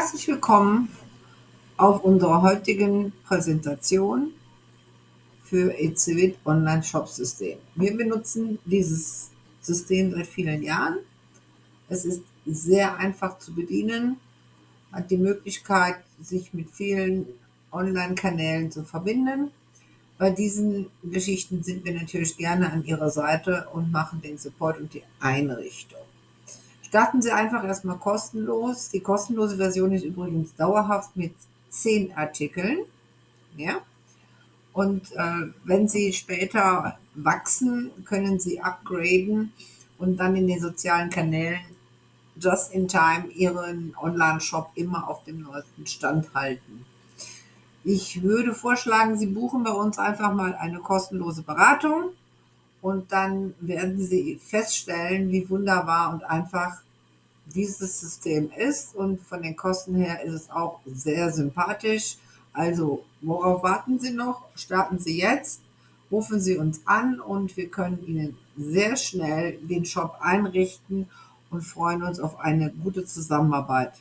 Herzlich willkommen auf unserer heutigen Präsentation für ECWIT Online Shop System. Wir benutzen dieses System seit vielen Jahren. Es ist sehr einfach zu bedienen, hat die Möglichkeit, sich mit vielen Online-Kanälen zu verbinden. Bei diesen Geschichten sind wir natürlich gerne an Ihrer Seite und machen den Support und die Einrichtung. Starten Sie einfach erstmal kostenlos. Die kostenlose Version ist übrigens dauerhaft mit 10 Artikeln. Ja? Und äh, wenn Sie später wachsen, können Sie upgraden und dann in den sozialen Kanälen just in time Ihren Online-Shop immer auf dem neuesten Stand halten. Ich würde vorschlagen, Sie buchen bei uns einfach mal eine kostenlose Beratung und dann werden Sie feststellen, wie wunderbar und einfach dieses System ist und von den Kosten her ist es auch sehr sympathisch. Also, worauf warten Sie noch? Starten Sie jetzt, rufen Sie uns an und wir können Ihnen sehr schnell den Shop einrichten und freuen uns auf eine gute Zusammenarbeit.